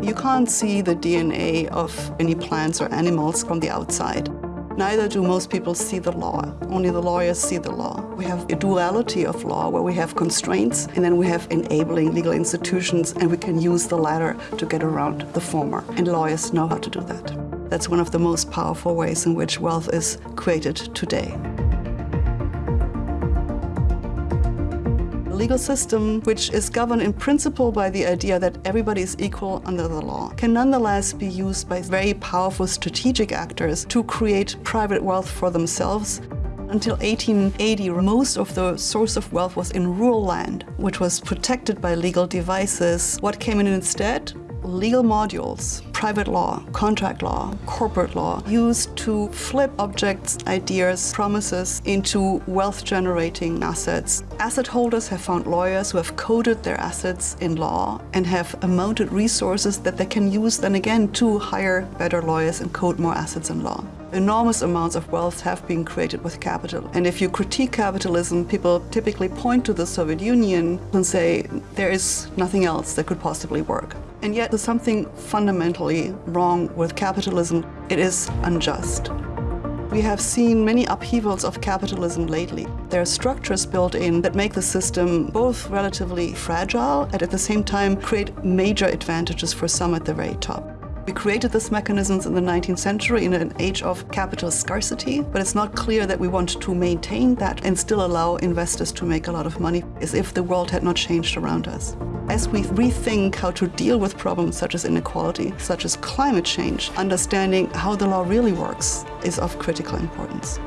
You can't see the DNA of any plants or animals from the outside. Neither do most people see the law. Only the lawyers see the law. We have a duality of law where we have constraints and then we have enabling legal institutions and we can use the latter to get around the former. And lawyers know how to do that. That's one of the most powerful ways in which wealth is created today. Legal system, which is governed in principle by the idea that everybody is equal under the law, can nonetheless be used by very powerful strategic actors to create private wealth for themselves until 1880, most of the source of wealth was in rural land, which was protected by legal devices. What came in instead? legal modules, private law, contract law, corporate law, used to flip objects, ideas, promises into wealth-generating assets. Asset holders have found lawyers who have coded their assets in law and have amounted resources that they can use then again to hire better lawyers and code more assets in law. Enormous amounts of wealth have been created with capital. And if you critique capitalism, people typically point to the Soviet Union and say there is nothing else that could possibly work. And yet there's something fundamentally wrong with capitalism. It is unjust. We have seen many upheavals of capitalism lately. There are structures built in that make the system both relatively fragile and at the same time create major advantages for some at the very top. We created these mechanisms in the 19th century in an age of capital scarcity, but it's not clear that we want to maintain that and still allow investors to make a lot of money as if the world had not changed around us. As we rethink how to deal with problems such as inequality, such as climate change, understanding how the law really works is of critical importance.